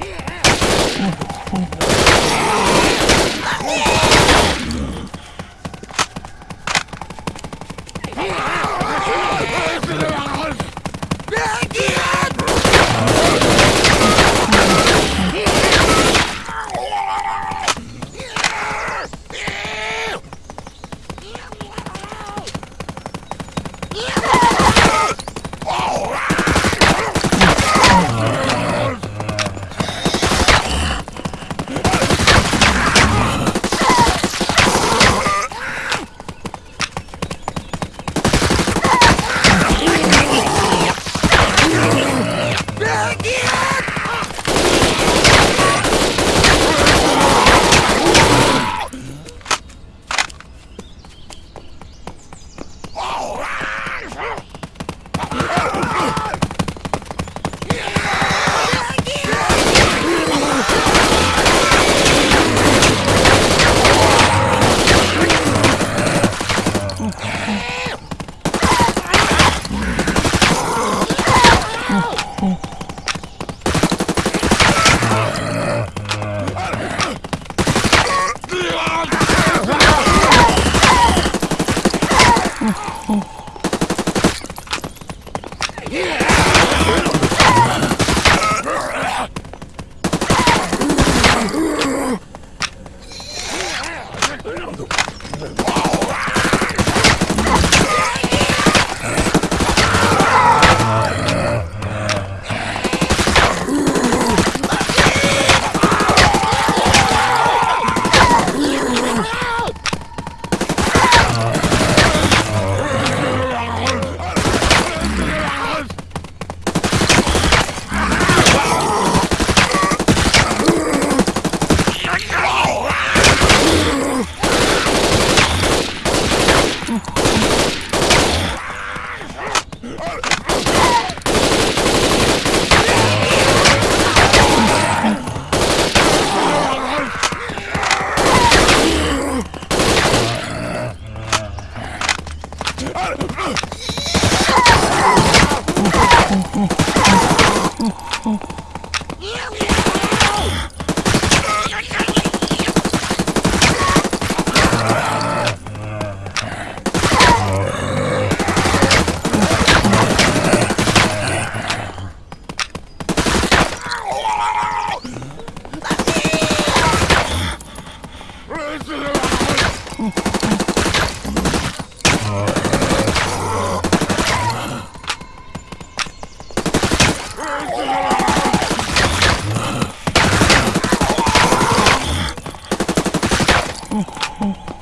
Oh, oh, oh. Oh. oh, oh.